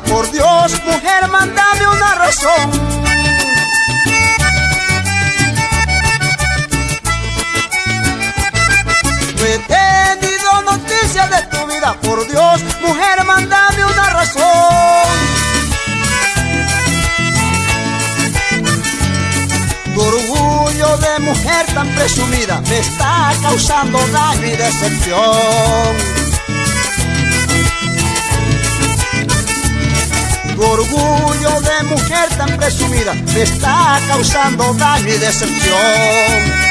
por Dios, mujer, mándame una razón. No he tenido noticias de tu vida, por Dios, mujer, mándame una razón. Tu orgullo de mujer tan presumida me está causando daño y decepción. Orgullo de mujer tan presumida me está causando daño y decepción.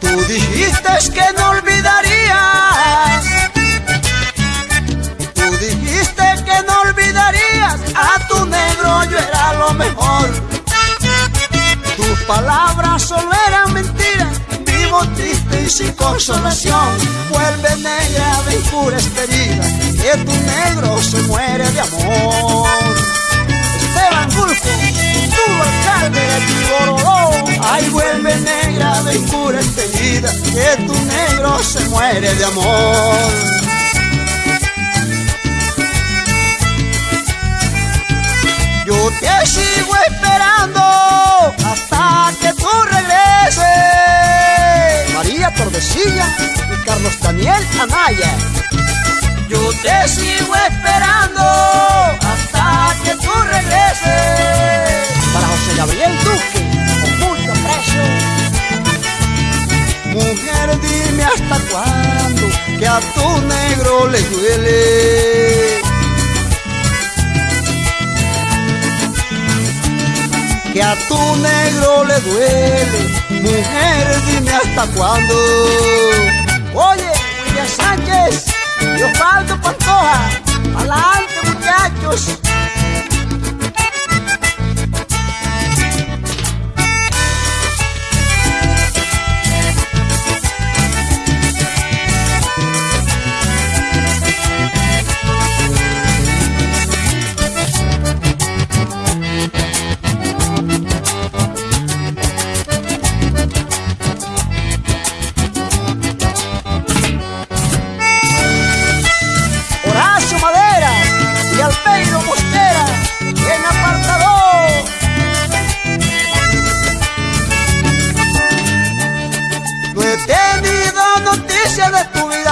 Tú dijiste que no olvidarías. Tú dijiste que no olvidarías. A tu negro yo era lo mejor. Tus palabras solo eran mentiras. Vivo triste y sin consolación. Vuelve negra de impura herida que tu negro se muere de amor. Esteban Gulfo, tu alcalde de Tiborodó, ay vuelve negra de impura herida, que tu negro se muere de amor. Yo te sigo esperando hasta que tú regreses. María Tordesilla y Carlos Daniel Anaya. Yo te sigo esperando hasta que tú regreses. Para José Gabriel Duque, con mucho precio. Mujer, dime hasta cuándo que a tu negro le duele. Que a tu negro le duele. Mujer, dime hasta cuándo. Oye. Osvaldo Pantoja, adelante muchachos.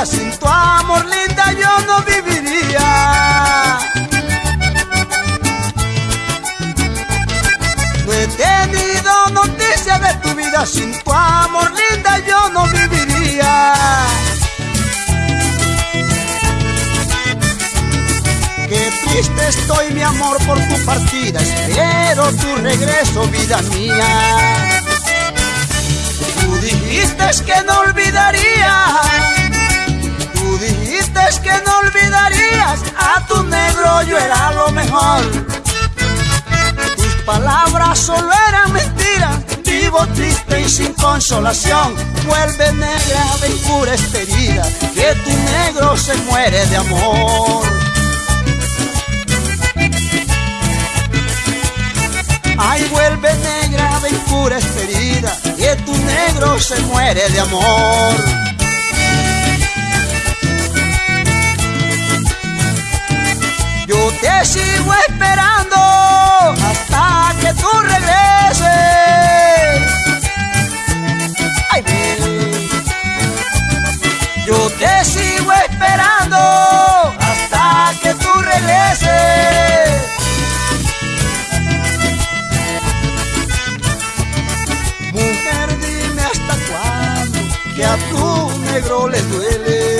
Sin tu amor linda yo no viviría. No he tenido noticia de tu vida, sin tu amor linda yo no viviría. Qué triste estoy mi amor por tu partida, espero tu regreso vida mía. Tú dijiste que no triste y sin consolación. Vuelve negra de impura herida, que tu negro se muere de amor. Ay, vuelve negra de impura herida, que tu negro se muere de amor. que a tu negro les duele.